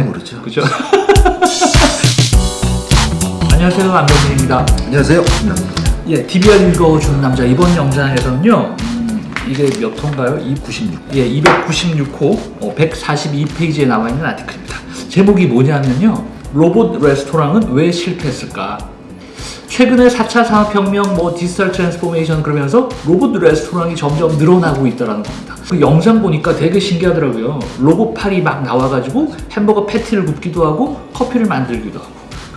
전혀 모르죠. 그죠? 안녕하세요 안병민입니다. 안녕하세요. 예, DBR 읽어주는 남자 이번 영상에서는요. 음, 이게 몇 호인가요? 96. 예, 296호 어, 142페이지에 나와 있는 article입니다. 제목이 뭐냐면요. 로봇 레스토랑은 왜 실패했을까? 최근에 4차 산업혁명, 뭐 digital transformation 그러면서 로봇 레스토랑이 점점 늘어나고 있다는 겁니다. 그 영상 보니까 되게 신기하더라고요. 로봇 팔이 막 나와가지고 햄버거 패티를 굽기도 하고 커피를 만들기도 하고.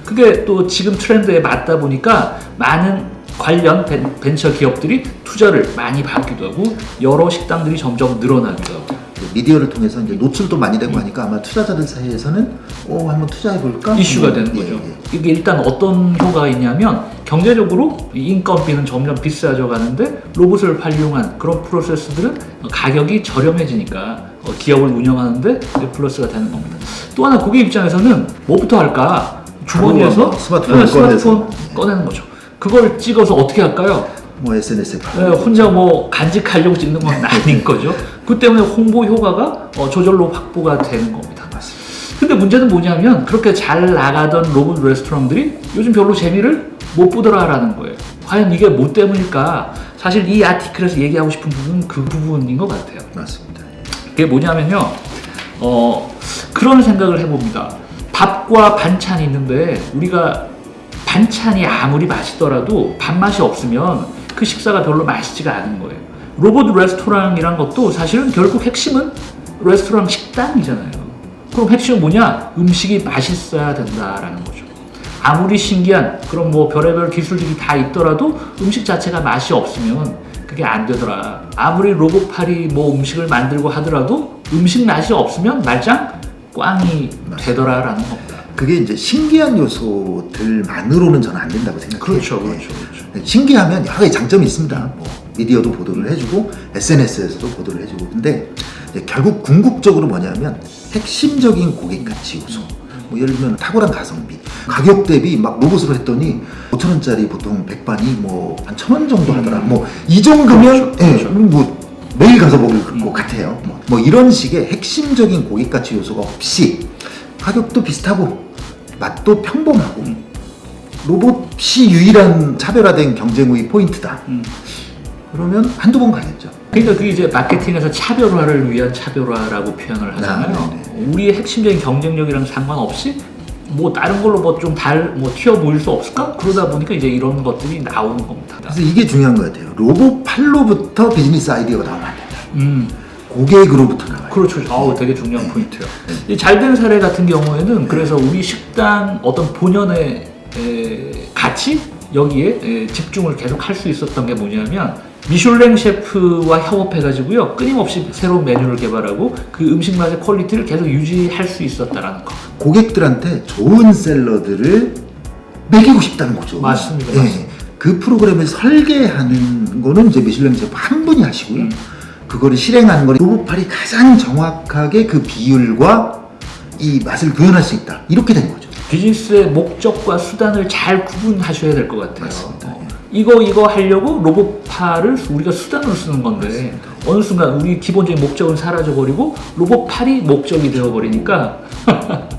그게 또 지금 트렌드에 맞다 보니까 많은 관련 벤, 벤처 기업들이 투자를 많이 받기도 하고 여러 식당들이 점점 늘어나기도 하고 그 미디어를 통해서 이제 노출도 많이 되고 하니까 아마 투자자들 사이에서는 어 한번 투자해 볼까 이슈가 되는 거죠. 예, 이게 일단 어떤 효과가 있냐면 경제적으로 이 인건비는 점점 비싸져 가는데 로봇을 활용한 그런 프로세스들은 가격이 저렴해지니까 어, 기업을 운영하는데 플러스가 되는 겁니다. 또 하나 고객 입장에서는 뭐부터 할까? 주머니에서 네, 스마트폰 꺼내서. 꺼내는 거죠. 그걸 찍어서 어떻게 할까요? 뭐 SNS에 네, 혼자 뭐 간직하려고 찍는 건 아닌 거죠. 그 때문에 홍보 효과가 어, 저절로 확보가 되는 겁니다. 맞습니다. 근데 문제는 뭐냐면 그렇게 잘 나가던 로봇 레스토랑들이 요즘 별로 재미를 못 보더라라는 거예요. 과연 이게 뭐 때문일까? 사실 이 아티클에서 얘기하고 싶은 부분은 그 부분인 것 같아요. 맞습니다. 그게 뭐냐면요. 어, 그런 생각을 해봅니다. 밥과 반찬이 있는데 우리가 반찬이 아무리 맛있더라도 밥맛이 없으면 그 식사가 별로 맛있지가 않은 거예요. 로봇 레스토랑이란 것도 사실은 결국 핵심은 레스토랑 식당이잖아요. 그럼 핵심은 뭐냐? 음식이 맛있어야 된다라는 거죠. 아무리 신기한 그런 뭐 별의별 기술들이 다 있더라도 음식 자체가 맛이 없으면 그게 안 되더라. 아무리 로봇팔이 뭐 음식을 만들고 하더라도 음식 맛이 없으면 말짱 꽝이 되더라라는 겁니다. 그게 이제 신기한 요소들만으로는 저는 안 된다고 생각해요. 그렇죠, 예. 그렇죠, 그렇죠. 신기하면 여러 가지 장점이 있습니다. 뭐 미디어도 보도를 해주고 SNS에서도 보도를 해주고 근데 결국 궁극적으로 뭐냐면 핵심적인 고객 가치 요소. 뭐 예를 들면 탁월한 가성비, 가격 대비 막 로봇으로 했더니 5천 원짜리 보통 백반이 뭐 한 천 원 정도 하더라. 뭐 이 정도면 그렇죠, 예, 그렇죠. 뭐 매일 가서 먹을 것 같아요. 뭐, 뭐 이런 식의 핵심적인 고객 가치 요소가 없이 가격도 비슷하고 맛도 평범하고 로봇이 유일한 차별화된 경쟁 우위 포인트다. 음. 그러면 한두 번 가겠죠. 그러니까 그게 이제 마케팅에서 차별화를 위한 차별화라고 표현을 하잖아요. 아. 우리의 핵심적인 경쟁력이랑 상관없이 뭐 다른 걸로 뭐 좀 달뭐 튀어 보일 수 없을까? 그러다 보니까 이제 이런 것들이 나오는 겁니다. 그래서 이게 중요한 것 같아요. 로봇 팔로부터 비즈니스 아이디어가 안 된다. 음, 고객으로부터 나와요. 그렇죠. 아우 되게 중요한 포인트예요. 이 잘된 사례 같은 경우에는 그래서 우리 식당 어떤 본연의 에, 가치 여기에 에, 집중을 계속 할 수 있었던 게 뭐냐면 미슐랭 셰프와 협업해가지고요 끊임없이 새로운 메뉴를 개발하고 그 음식 맛의 quality를 계속 유지할 수 있었다라는 거. 고객들한테 좋은 샐러드를 먹이고 싶다는 거죠. 맞습니다, 예. 맞습니다. 그 프로그램을 설계하는 거는 이제 미슐랭 셰프 한 분이 하시고요. 음. 그거를 실행하는 거는 로봇팔이 가장 정확하게 그 비율과 이 맛을 구현할 수 있다. 이렇게 된 거죠. 비즈니스의 목적과 수단을 잘 구분하셔야 될 것 같아요. 맞습니다. 어, 이거 이거 하려고 로봇팔을 우리가 수단으로 쓰는 건데 어느 순간 우리 기본적인 목적은 사라져 버리고 로봇팔이 목적이 되어 버리니까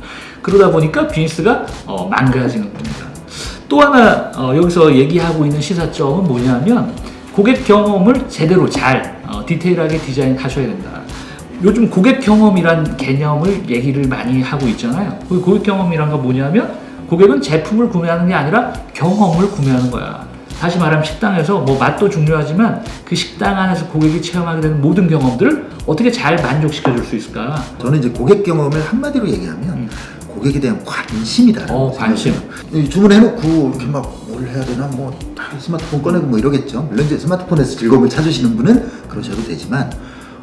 그러다 보니까 비즈니스가 어, 망가지는 겁니다. 또 하나 어, 여기서 얘기하고 있는 시사점은 뭐냐면 고객 경험을 제대로 잘 어, 디테일하게 디자인하셔야 된다. 요즘 고객 경험이란 개념을 얘기를 많이 하고 있잖아요. 그 고객 경험이란 건 뭐냐면 고객은 제품을 구매하는 게 아니라 경험을 구매하는 거야. 다시 말하면 식당에서 뭐 맛도 중요하지만 그 식당 안에서 고객이 체험하게 되는 모든 경험들을 어떻게 잘 만족시켜 줄 수 있을까? 저는 이제 고객 경험을 한마디로 얘기하면 고객에 대한 관심이다. 어, 관심. 주문해놓고 이렇게 막 뭘 해야 되나 뭐다 스마트폰 꺼내고 뭐 이러겠죠. 물론 이제 스마트폰에서 즐거움을 찾으시는 분은 그러셔도 되지만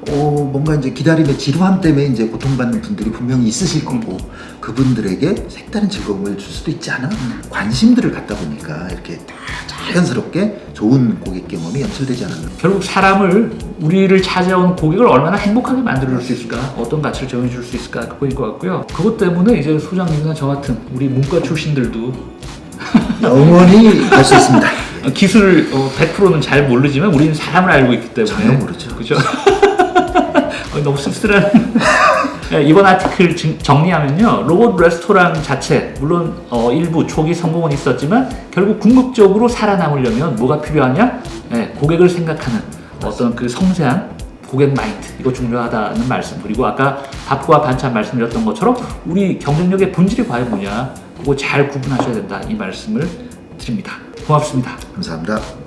어 뭔가 이제 기다림의 지루함 때문에 이제 고통받는 분들이 분명히 있으실 거고 그분들에게 색다른 즐거움을 줄 수도 있지 않아? 관심들을 갖다 보니까 이렇게 다 자연스럽게 좋은 고객 경험이 연출되지 않았나. 결국 사람을 우리를 찾아온 고객을 얼마나 행복하게 만들어 줄 수 있을까 어떤 가치를 정해 줄 수 있을까 그거일 것 같고요 그것 때문에 이제 소장님이나 저 같은 우리 문과 출신들도 영원히 갈 수 있습니다. 기술을 어, 100%는 잘 모르지만 우리는 사람을 알고 있기 때문에 전혀 모르죠. 그죠? 어, 너무 씁쓸한 예, 이번 아티클 정- 정리하면요. 로봇 레스토랑 자체 물론 어, 일부 초기 성공은 있었지만 결국 궁극적으로 살아남으려면 뭐가 필요하냐? 예, 고객을 생각하는 어떤 그 섬세한 고객 마인드. 이거 중요하다는 말씀. 그리고 아까 밥과 반찬 말씀드렸던 것처럼 우리 경쟁력의 본질이 과연 뭐냐? 그거 잘 구분하셔야 된다. 이 말씀을 드립니다. 고맙습니다. 감사합니다.